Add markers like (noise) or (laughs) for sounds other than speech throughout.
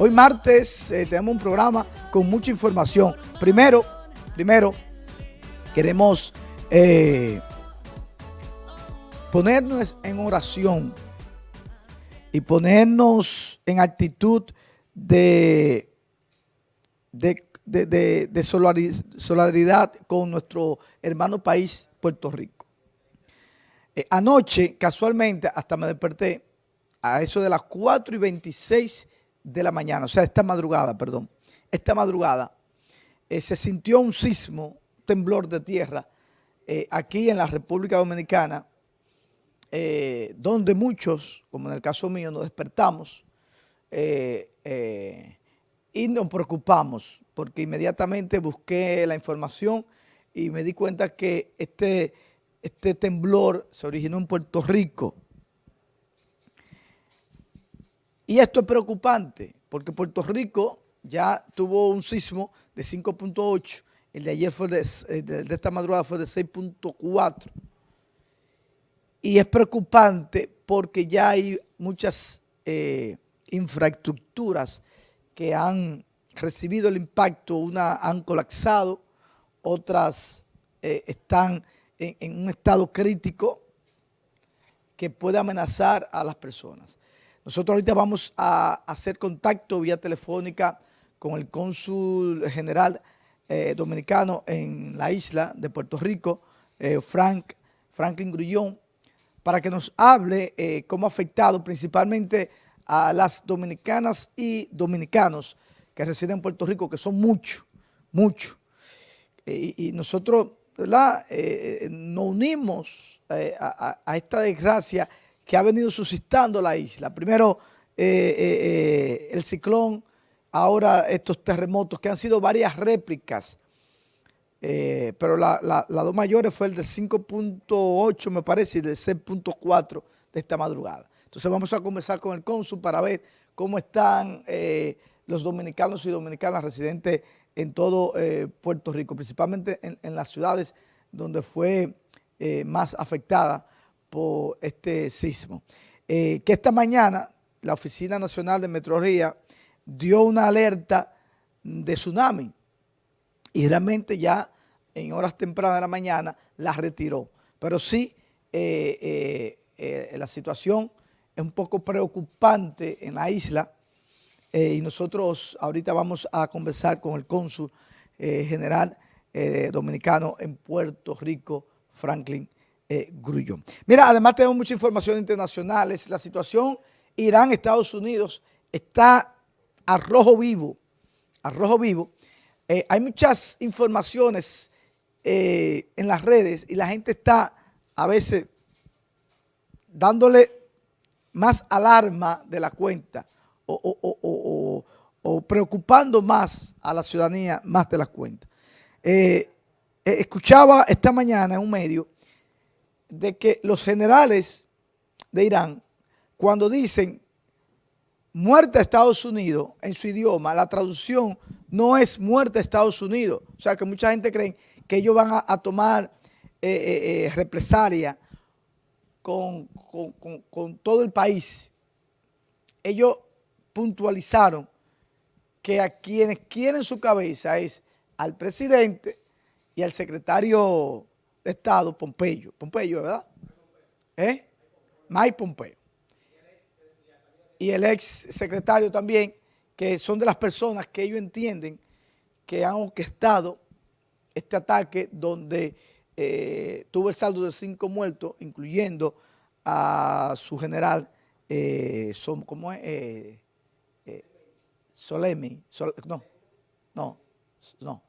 Hoy martes eh, tenemos un programa con mucha información. Primero, primero queremos eh, ponernos en oración y ponernos en actitud de, de, solidaridad con nuestro hermano país, Puerto Rico. Eh, anoche, casualmente, hasta me desperté a eso de las 4 y 26 de la mañana, o sea, esta madrugada, perdón, esta madrugada, eh, se sintió un sismo, temblor de tierra, eh, aquí en la República Dominicana, eh, donde muchos, como en el caso mío, nos despertamos y nos preocupamos, porque inmediatamente busqué la información y me di cuenta que este, este temblor se originó en Puerto Rico, Y esto es preocupante porque Puerto Rico ya tuvo un sismo de 5.8, el de ayer fue de, eh, esta madrugada fue de 6.4. Y es preocupante porque ya hay muchas eh, infraestructuras que han recibido el impacto, unas han colapsado, otras eh, están en un estado crítico que puede amenazar a las personas. Nosotros ahorita vamos a hacer contacto vía telefónica con el cónsul general eh, dominicano en la isla de Puerto Rico, eh, Frank, Franklin Grullón, para que nos hable eh, cómo ha afectado principalmente a las dominicanas y dominicanos que residen en Puerto Rico, que son muchos, muchos. y nosotros ¿verdad? nos unimos a, a esta desgracia que ha venido suscitando la isla. Primero eh, eh, eh, el ciclón, ahora estos terremotos, que han sido varias réplicas, pero la, la, dos mayores fue el de 5.8 me parece y del 6.4 de esta madrugada. Entonces vamos a comenzar con el cónsul para ver cómo están los dominicanos y dominicanas residentes en todo Puerto Rico, principalmente en, en, las ciudades donde fue más afectada por este sismo. Eh, que esta mañana la Oficina Nacional de Meteorología dio una alerta de tsunami y realmente ya en horas tempranas de la mañana la retiró. Pero sí, eh, eh, la situación es un poco preocupante en la isla y nosotros ahorita vamos a conversar con el cónsul general dominicano en Puerto Rico, Franklin eh, Mira, además tenemos mucha información internacional. La situación Irán-Estados Unidos está a rojo vivo. A rojo vivo. Eh, hay muchas informaciones eh, en las redes y la gente está a veces dándole más alarma de la cuenta o, preocupando más a la ciudadanía más de la cuenta. Eh, escuchaba esta mañana en un medio de que los generales de Irán, cuando dicen muerte a Estados Unidos en su idioma, la traducción no es muerte a Estados Unidos. O sea, que mucha gente cree que ellos van a, tomar eh, eh, eh, represalia con, con todo el país. Ellos puntualizaron que a quienes quieren su cabeza es al presidente y al secretario Estado, Pompeyo. Pompeyo, ¿verdad? ¿Eh? Mike Pompeo. Y el ex secretario también, que son de las personas que ellos entienden que han orquestado este ataque donde eh, tuvo el saldo de cinco muertos, incluyendo a su general, eh, ¿cómo es? Eh, eh Solemi, no, no, no,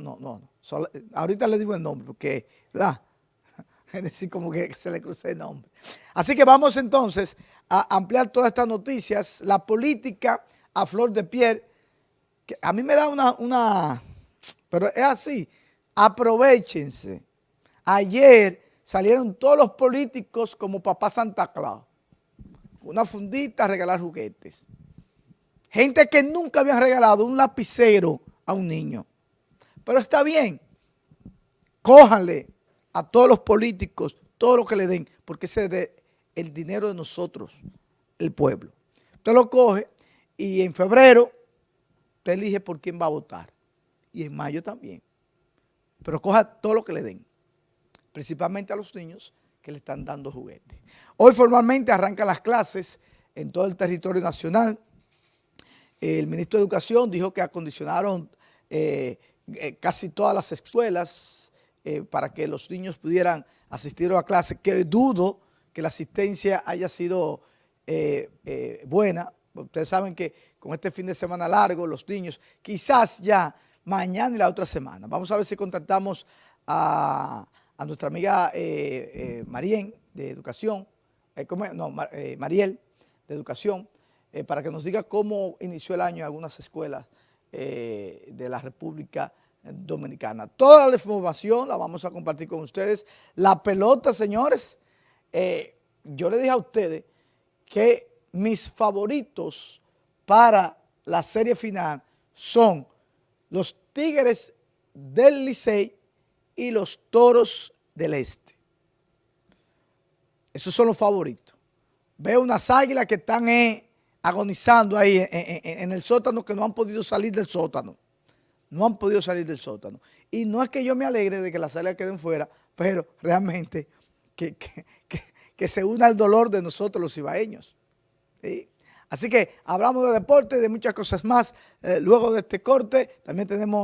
no, no, no. ahorita le digo el nombre porque, ¿verdad? (laughs) Es decir, como que se le cruce el nombre. Así que vamos entonces a ampliar todas estas noticias. La política a flor de piel, que a mí me da una, una, pero es así, aprovechense. Ayer salieron todos los políticos como papá Santa Claus. Una fundita a regalar juguetes. Gente que nunca había regalado un lapicero a un niño. Pero está bien, cójanle a todos los políticos todo lo que le den, porque ese es el dinero de nosotros, el pueblo. Usted lo coge y en febrero usted elige por quién va a votar. Y en mayo también. Pero coja todo lo que le den, principalmente a los niños que le están dando juguetes. Hoy formalmente arrancan las clases en todo el territorio nacional. El ministro de Educación dijo que acondicionaron eh, eh, casi todas las escuelas eh, para que los niños pudieran asistir a la clase, que dudo que la asistencia haya sido buena. Ustedes saben que con este fin de semana largo, los niños, quizás ya mañana y la otra semana. Vamos a ver si contactamos a, nuestra amiga eh, Marien de Educación, no, Mariel de Educación, para que nos diga cómo inició el año en algunas escuelas eh, de la República Dominicana. Toda la información la vamos a compartir con ustedes. La pelota, señores, eh, yo le dije a ustedes que mis favoritos para la serie final son los Tigres del Licey y los Toros del Este. Esos son los favoritos. Veo unas águilas que están en agonizando ahí en, el sótano que no han podido salir del sótano. No han podido salir del sótano. Y no es que yo me alegre de que las áreas queden fuera, pero realmente que, se una al dolor de nosotros los ibaeños. Así que hablamos de deporte, de muchas cosas más. Eh, luego de este corte también tenemos